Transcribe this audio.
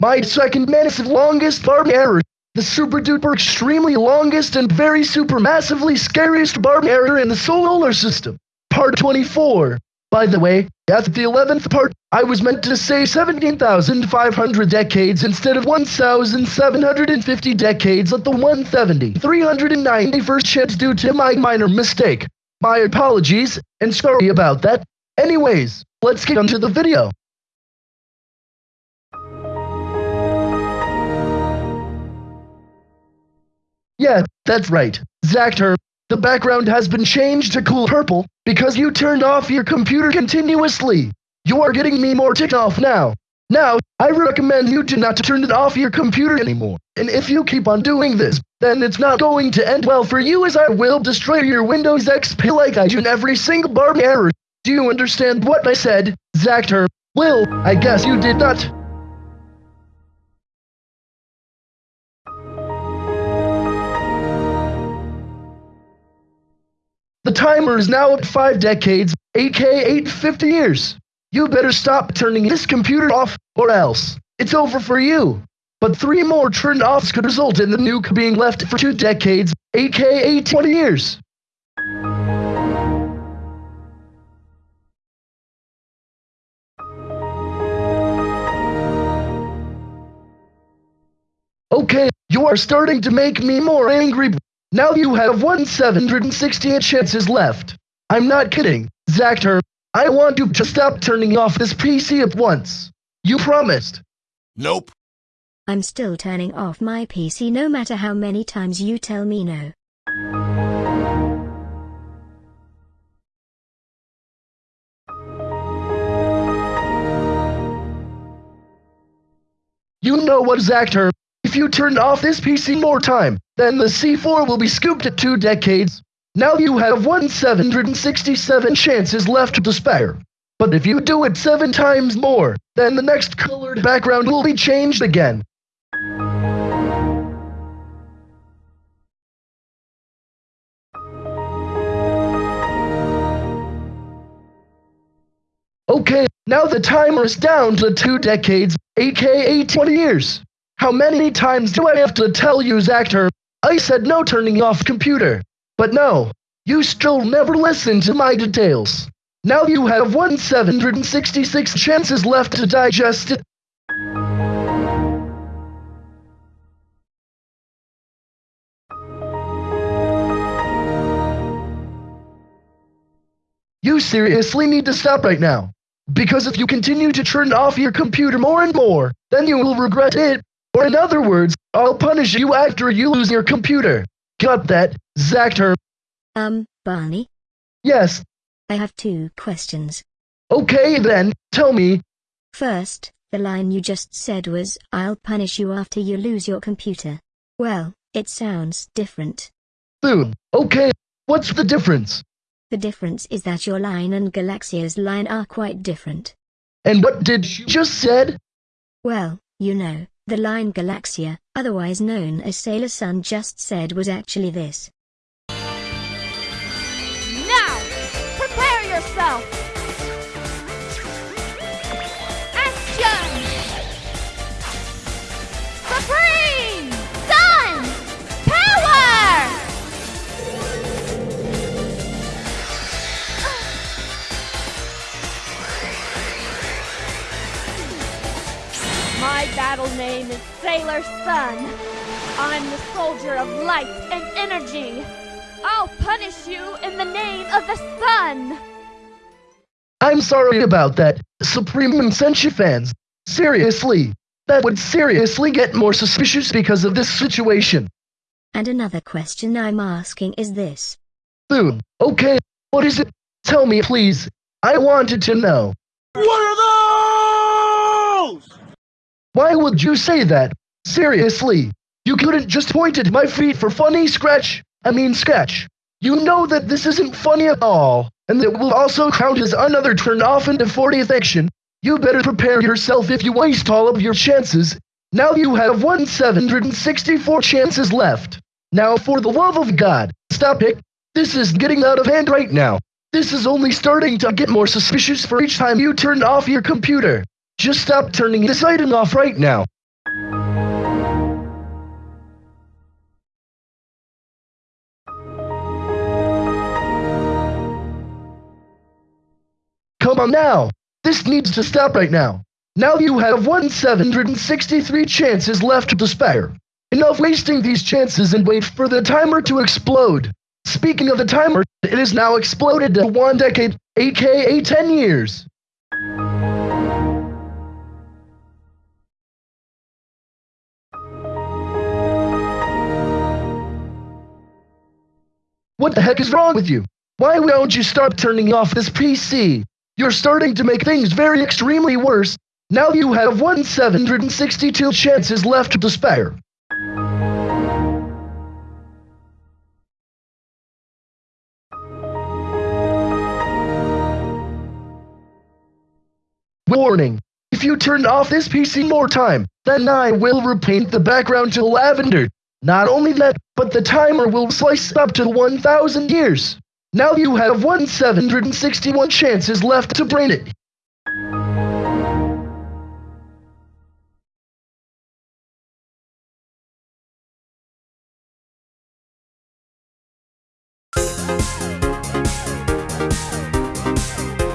My second massive longest barb error. The super duper extremely longest and very super massively scariest barb error in the solar system. Part 24. By the way, at the 11th part, I was meant to say 17,500 decades instead of 1,750 decades at the 170, 391st chance due to my minor mistake. My apologies, and sorry about that. Anyways, let's get onto the video. Yeah, that's right. Zactor, the background has been changed to cool purple because you turned off your computer continuously. You are getting me more ticked off now. Now, I recommend you to not turn it off your computer anymore. And if you keep on doing this, then it's not going to end well for you as I will destroy your Windows XP like I do in every single bar error. Do you understand what I said, Zactor? Well, I guess you did not. The timer is now at 5 decades, aka 850 years. You better stop turning this computer off, or else. It's over for you. But three more turned offs could result in the nuke being left for two decades, aka 20 years. Okay, you are starting to make me more angry. Now you have 1,768 chances left. I'm not kidding, Zactor. I want you to stop turning off this PC at once. You promised. Nope. I'm still turning off my PC no matter how many times you tell me no. You know what, Zactor? If you turn off this PC more time, then the C4 will be scooped at two decades. Now you have 1,767 chances left to spare. But if you do it seven times more, then the next colored background will be changed again. Okay, now the timer is down to two decades, aka 20 years. How many times do I have to tell you, Zactor? I said no turning off computer. But no, you still never listen to my details. Now you have 1,766 chances left to digest it. You seriously need to stop right now. Because if you continue to turn off your computer more and more, then you will regret it. Or in other words, I'll punish you after you lose your computer. Got that, Zactor? Um, Barney? Yes. I have two questions. Okay then, tell me. First, the line you just said was, I'll punish you after you lose your computer. Well, it sounds different. Soon. Okay, what's the difference? The difference is that your line and Galaxia's line are quite different. And what did you just said? Well, you know, the line Galaxia, otherwise known as Sailor Sun just said was actually this. My battle name is Sailor Sun. I'm the soldier of light and energy. I'll punish you in the name of the sun. I'm sorry about that, Supreme and Senshi fans. Seriously, that would seriously get more suspicious because of this situation. And another question I'm asking is this. Soon. Okay, what is it? Tell me please. I wanted to know. What are those? Why would you say that? Seriously, you couldn't just point at my feet for funny scratch. I mean sketch. You know that this isn't funny at all, and that will also count as another turn off into 40th action. You better prepare yourself if you waste all of your chances. Now you have 1,764 chances left. Now for the love of God, stop it. This is getting out of hand right now. This is only starting to get more suspicious for each time you turn off your computer. Just stop turning this item off right now. Come on now. This needs to stop right now. Now you have 1763 chances left to spare. Enough wasting these chances and wait for the timer to explode. Speaking of the timer, it is now exploded to one decade, aka 10 years. What the heck is wrong with you? Why don't you start turning off this PC? You're starting to make things very extremely worse. Now you have 1,762 chances left to spare. Warning! If you turn off this PC more time, then I will repaint the background to lavender. Not only that, but the timer will slice up to 1,000 years. Now you have 1,761 chances left to brain it. We'll be right back.